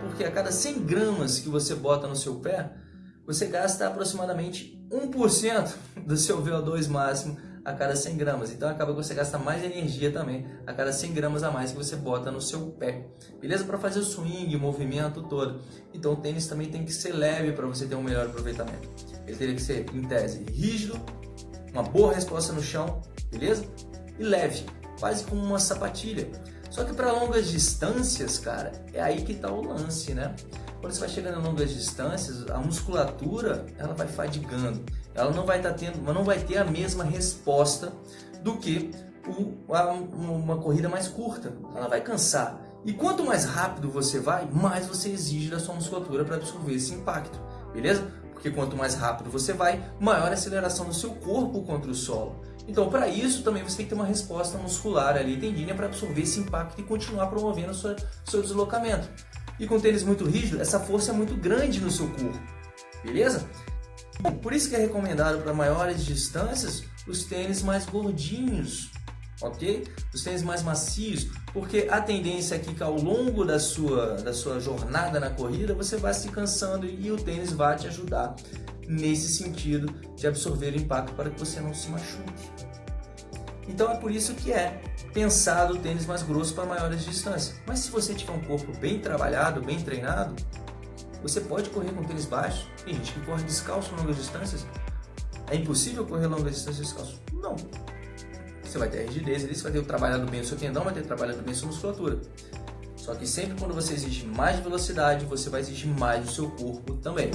Porque a cada 100 gramas que você bota no seu pé, você gasta aproximadamente 1% do seu VO2 máximo a cada 100 gramas. Então acaba que você gasta mais energia também a cada 100 gramas a mais que você bota no seu pé. Beleza? Para fazer o swing, o movimento todo. Então o tênis também tem que ser leve para você ter um melhor aproveitamento. Ele teria que ser, em tese, rígido, uma boa resposta no chão, beleza? E leve, quase como uma sapatilha. Só que para longas distâncias, cara, é aí que está o lance, né? Quando você vai chegando a longas distâncias, a musculatura ela vai fadigando, ela não vai estar tá tendo, não vai ter a mesma resposta do que o, a, uma corrida mais curta. Ela vai cansar. E quanto mais rápido você vai, mais você exige da sua musculatura para absorver esse impacto, beleza? Porque quanto mais rápido você vai, maior a aceleração do seu corpo contra o solo. Então, para isso, também você tem que ter uma resposta muscular ali, tendinha, para absorver esse impacto e continuar promovendo o seu, seu deslocamento. E com tênis muito rígido, essa força é muito grande no seu corpo, beleza? Por isso que é recomendado para maiores distâncias os tênis mais gordinhos, ok? Os tênis mais macios, porque a tendência é que ao longo da sua, da sua jornada na corrida você vai se cansando e o tênis vai te ajudar nesse sentido de absorver o impacto para que você não se machuque. Então é por isso que é pensado o tênis mais grosso para maiores distâncias. Mas se você tiver um corpo bem trabalhado, bem treinado, você pode correr com tênis baixo. Tem gente que corre descalço longas distâncias. É impossível correr longas distâncias descalço? Não. Você vai ter rigidez ali, você vai ter trabalhado bem o seu tendão, vai ter trabalhado bem a sua musculatura. Só que sempre quando você exige mais velocidade, você vai exigir mais do seu corpo também.